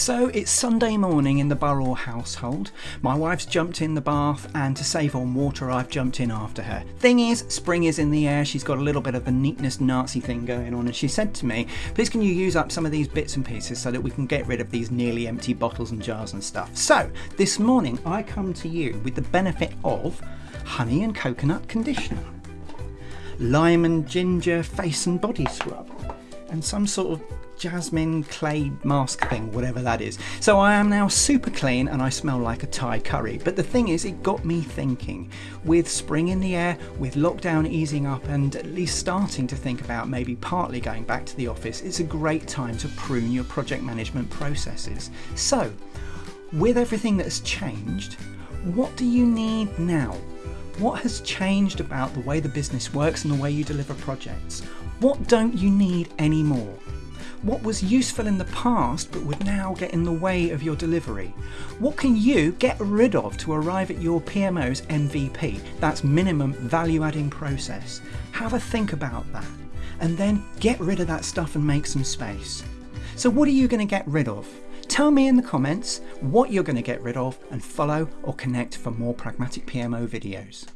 So it's Sunday morning in the Burrell household. My wife's jumped in the bath, and to save on water, I've jumped in after her. Thing is, spring is in the air, she's got a little bit of the neatness Nazi thing going on, and she said to me, Please, can you use up some of these bits and pieces so that we can get rid of these nearly empty bottles and jars and stuff? So, this morning, I come to you with the benefit of honey and coconut conditioner, lime and ginger face and body scrub, and some sort of jasmine clay mask thing, whatever that is. So I am now super clean and I smell like a Thai curry. But the thing is, it got me thinking. With spring in the air, with lockdown easing up, and at least starting to think about maybe partly going back to the office, it's a great time to prune your project management processes. So, with everything that's changed, what do you need now? What has changed about the way the business works and the way you deliver projects? What don't you need anymore? What was useful in the past but would now get in the way of your delivery? What can you get rid of to arrive at your PMO's MVP? That's minimum value adding process. Have a think about that and then get rid of that stuff and make some space. So, what are you going to get rid of? Tell me in the comments what you're going to get rid of and follow or connect for more pragmatic PMO videos.